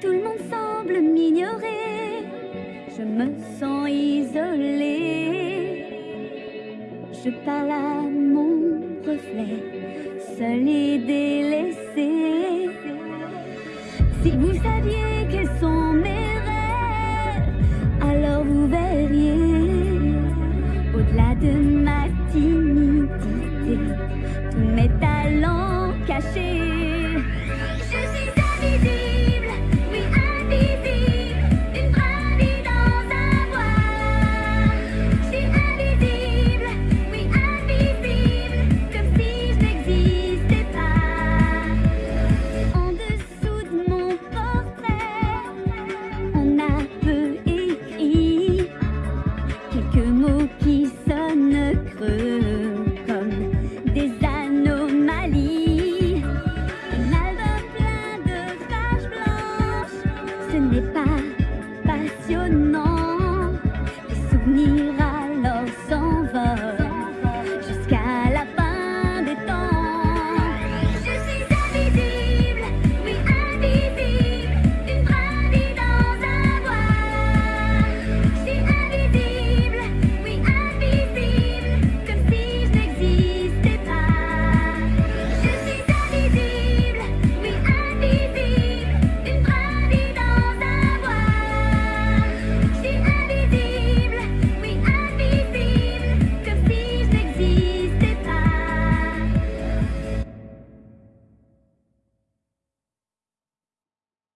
Tout le monde semble m'ignorer. Je me sens isolée. Je parle à mon reflet, seul et délaissé. Si vous saviez quels sont mes rêves, alors vous verriez au-delà de ma timidité tous mes talents cachés. るねば